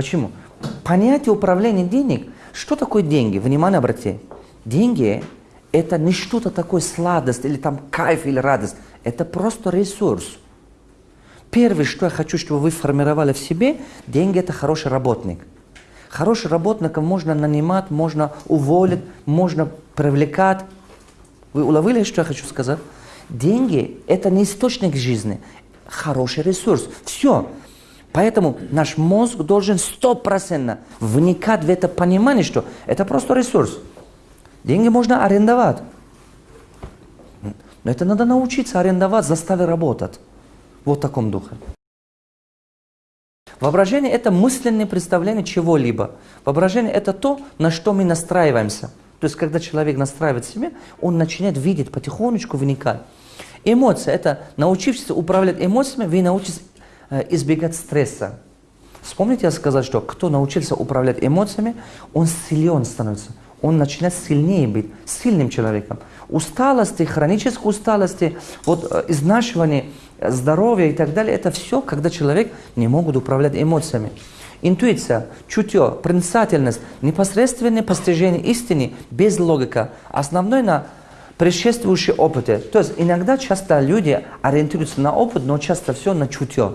Почему? Понятие управления денег, что такое деньги? Внимание обрати. Деньги – это не что-то такое сладость или там кайф или радость. Это просто ресурс. Первое, что я хочу, чтобы вы формировали в себе, деньги – это хороший работник. Хороший работника можно нанимать, можно уволить, можно привлекать. Вы уловили, что я хочу сказать? Деньги – это не источник жизни, хороший ресурс. Все. Поэтому наш мозг должен стопроцентно вникать в это понимание, что это просто ресурс. Деньги можно арендовать. Но это надо научиться арендовать, заставить работать. Вот в таком духе. Воображение – это мысленное представление чего-либо. Воображение – это то, на что мы настраиваемся. То есть, когда человек настраивает себя, он начинает видеть, потихонечку вникать. Эмоции – это научившись управлять эмоциями, вы научитесь избегать стресса. Вспомните, я сказал, что кто научился управлять эмоциями, он силен становится. Он начинает сильнее быть, сильным человеком. Усталости, хронической усталости, вот э, изнашивание здоровья и так далее, это все, когда человек не может управлять эмоциями. Интуиция, чутье, проницательность, непосредственное постижение истины без логика. Основной на предшествующие опыты. То есть иногда часто люди ориентируются на опыт, но часто все на чутье.